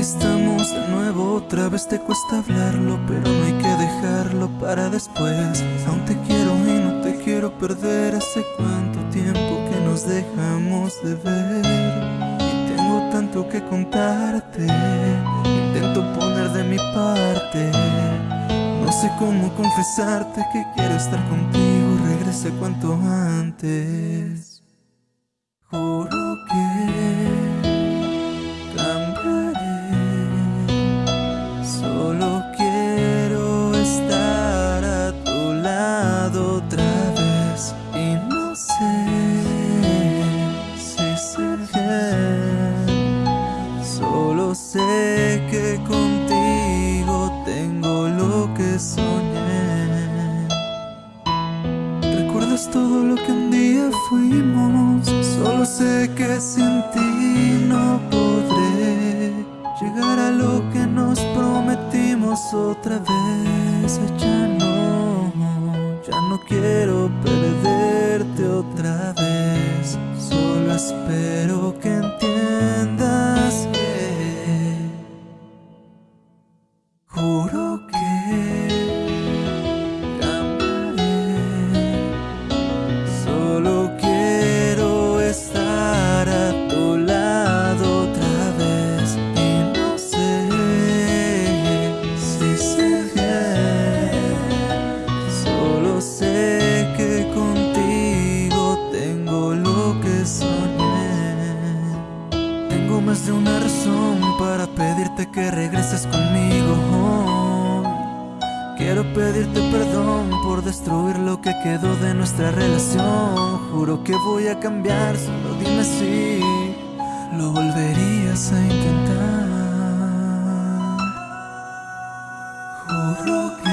Aquí estamos de nuevo, otra vez te cuesta hablarlo Pero no hay que dejarlo para después. Aún te quiero y no te quiero perder Hace cuánto tiempo que nos dejamos de ver. Y tengo tanto que contarte Intento poner de mi parte. No sé cómo confesarte que quiero estar contigo Regrese cuanto antes sé que contigo tengo lo que soñé ¿Recuerdas todo lo que un día fuimos? Solo sé que sin ti no podré Llegar a lo que nos prometimos otra vez Ya no, ya no quiero perderte otra vez Solo espero que Juro que cambiaré. Solo quiero estar a tu lado otra vez Y no sé si sé Solo sé que contigo tengo lo que soñé. Tengo más de una razón para pedirte que regreses conmigo Quiero pedirte perdón por destruir lo que quedó de nuestra relación. Juro que voy a cambiar, solo dime si lo volverías a intentar. Juro que